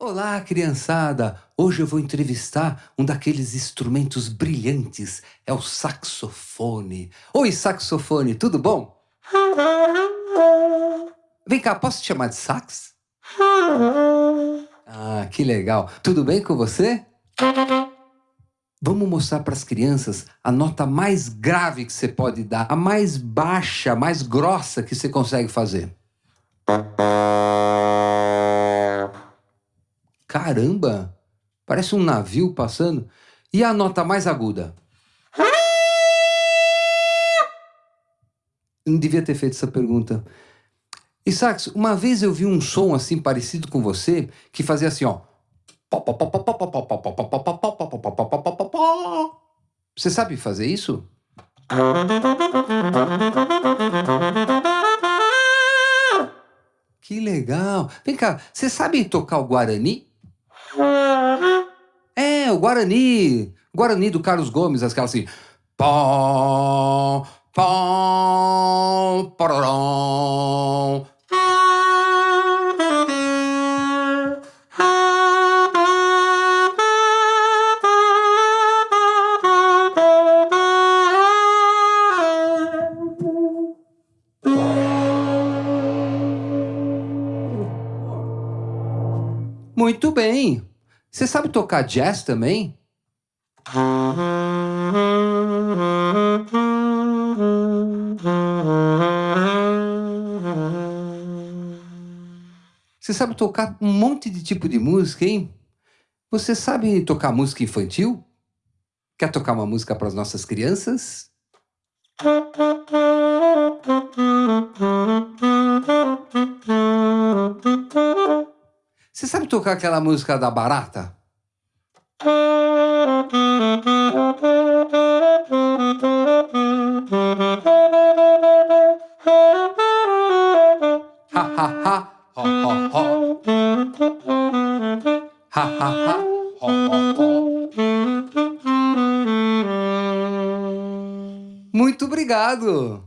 Olá, criançada! Hoje eu vou entrevistar um daqueles instrumentos brilhantes, é o saxofone. Oi, saxofone, tudo bom? Vem cá, posso te chamar de sax? Ah, que legal. Tudo bem com você? Vamos mostrar para as crianças a nota mais grave que você pode dar, a mais baixa, a mais grossa que você consegue fazer. Caramba! Parece um navio passando. E a nota mais aguda? Eu não devia ter feito essa pergunta. Isaacs, uma vez eu vi um som assim parecido com você, que fazia assim, ó. Você sabe fazer isso? Que legal! Vem cá, você sabe tocar o Guarani? O Guarani. Guarani do Carlos Gomes, aquela assim. Pó, pó. Muito bem. Você sabe tocar jazz também? Você sabe tocar um monte de tipo de música, hein? Você sabe tocar música infantil? Quer tocar uma música para as nossas crianças? Você sabe tocar aquela música da barata? Ha ha ha, ho. Muito obrigado!